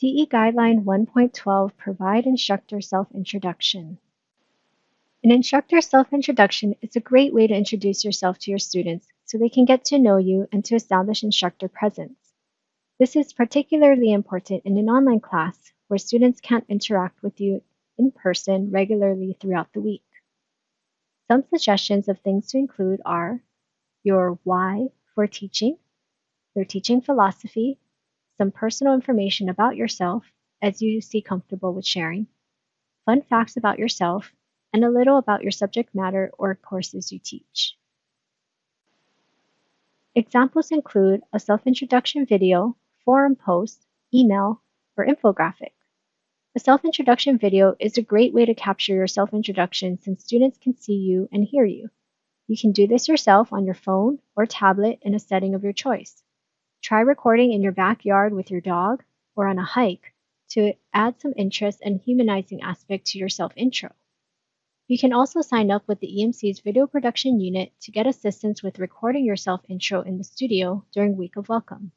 DE Guideline 1.12 Provide Instructor Self-Introduction. An instructor self-introduction is a great way to introduce yourself to your students so they can get to know you and to establish instructor presence. This is particularly important in an online class where students can't interact with you in person regularly throughout the week. Some suggestions of things to include are your why for teaching, your teaching philosophy, some personal information about yourself as you see comfortable with sharing, fun facts about yourself, and a little about your subject matter or courses you teach. Examples include a self-introduction video, forum post, email, or infographic. A self-introduction video is a great way to capture your self-introduction since students can see you and hear you. You can do this yourself on your phone or tablet in a setting of your choice. Try recording in your backyard with your dog or on a hike to add some interest and humanizing aspect to your self-intro. You can also sign up with the EMC's video production unit to get assistance with recording your self-intro in the studio during Week of Welcome.